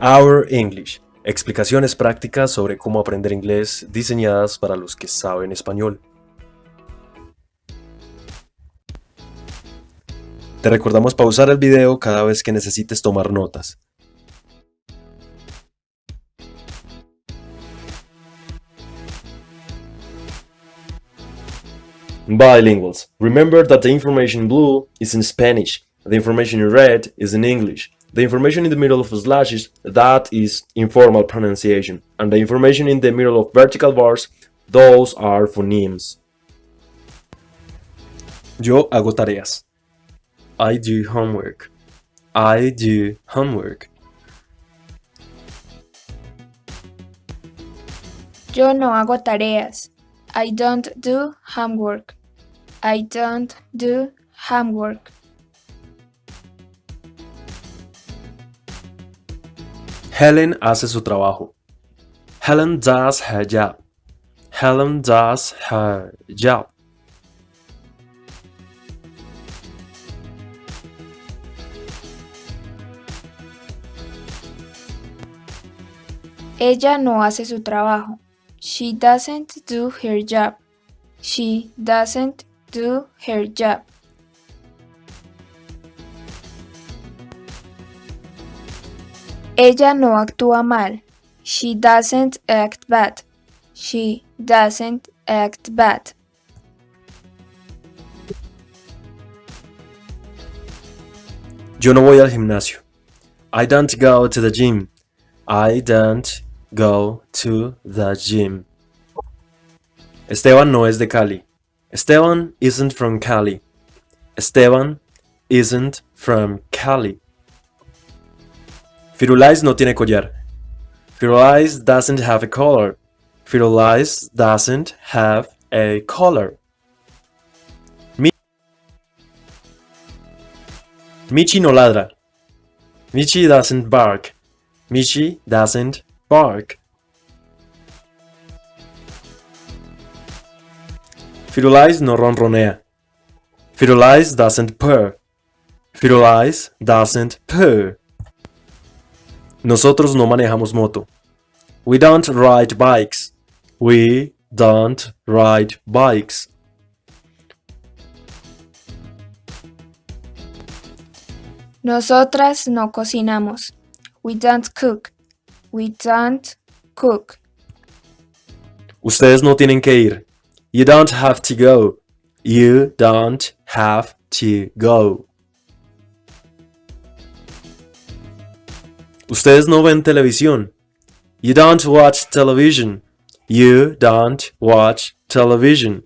Our English. Explicaciones prácticas sobre cómo aprender inglés diseñadas para los que saben español. Te recordamos pausar el video cada vez que necesites tomar notas. Bilinguals. Remember that the information in blue is in Spanish, the information in red is in English. The information in the middle of slashes, that is informal pronunciation, and the information in the middle of vertical bars, those are phonemes. Yo hago tareas. I do homework. I do homework. Yo no hago tareas. I don't do homework. I don't do homework. Helen hace su trabajo. Helen does her job. Helen does her job. Ella no hace su trabajo. She doesn't do her job. She doesn't do her job. Ella no actúa mal. She doesn't act bad. She doesn't act bad. Yo no voy al gimnasio. I don't go to the gym. I don't go to the gym. Esteban no es de Cali. Esteban isn't from Cali. Esteban isn't from Cali. Firulais no tiene collar. Firulais doesn't have a collar. Firulais doesn't have a collar. Mi Michi no ladra. Michi doesn't bark. Michi doesn't bark. Firulais no ronronea. Firulais doesn't purr. Firulais doesn't purr. Nosotros no manejamos moto. We don't ride bikes. We don't ride bikes. Nosotras no cocinamos. We don't cook. We don't cook. Ustedes no tienen que ir. You don't have to go. You don't have to go. Ustedes no ven televisión. You don't watch television. You don't watch television.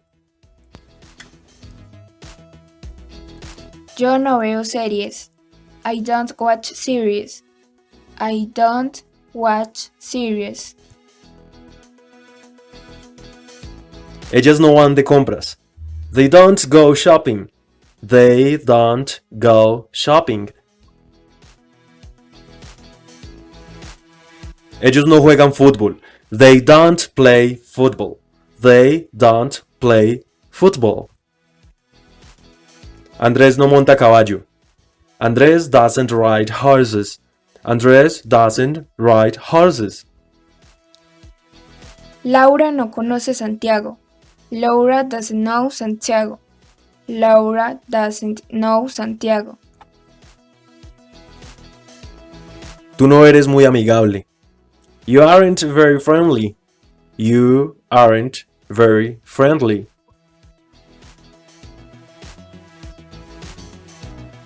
Yo no veo series. I don't watch series. I don't watch series. Ellas no van de compras. They don't go shopping. They don't go shopping. Ellos no juegan fútbol. They don't play football. They don't play football. Andrés no monta caballo. Andrés doesn't ride horses. Andrés doesn't ride horses. Laura no conoce Santiago. Laura doesn't know Santiago. Laura doesn't know Santiago. Tú no eres muy amigable. You aren't very friendly. You aren't very friendly.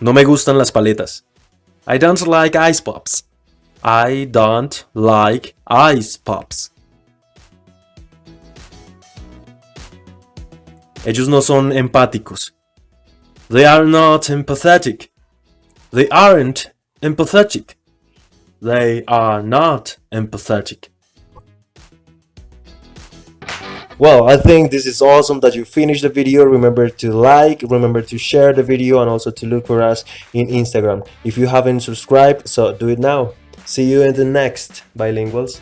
No me gustan las paletas. I don't like ice pops. I don't like ice pops. Ellos no son empáticos. They are not empathetic. They aren't empathetic. They are not empathetic. Well, I think this is awesome that you finished the video. Remember to like, remember to share the video and also to look for us in Instagram. If you haven't subscribed, so do it now. See you in the next Bilinguals.